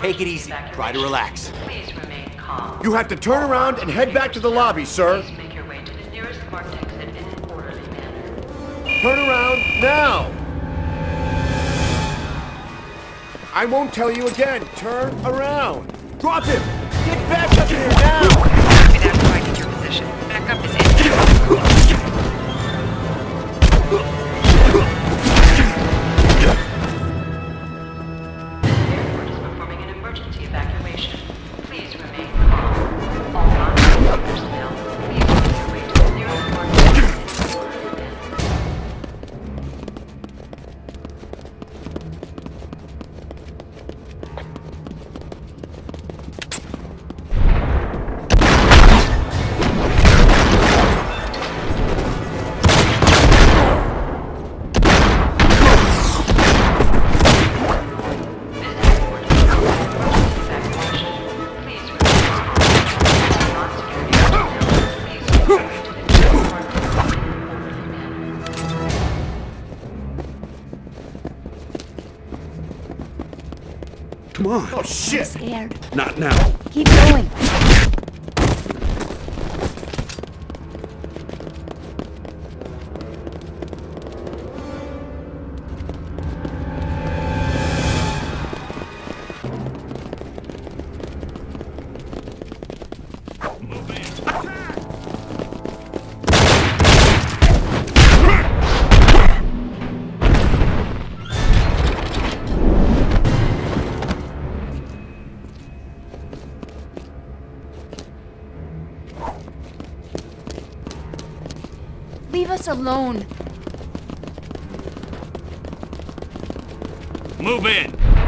Take it easy. Try to relax. Please remain calm. You have to turn around and head back to the lobby, sir. Please make your way to the nearest marked exit in an orderly manner. Turn around now! I won't tell you again. Turn around. Drop him! Get back up here now! Without finding your position. Come on. Oh, shit! Scared. Not now. Keep going. Leave us alone. Move in.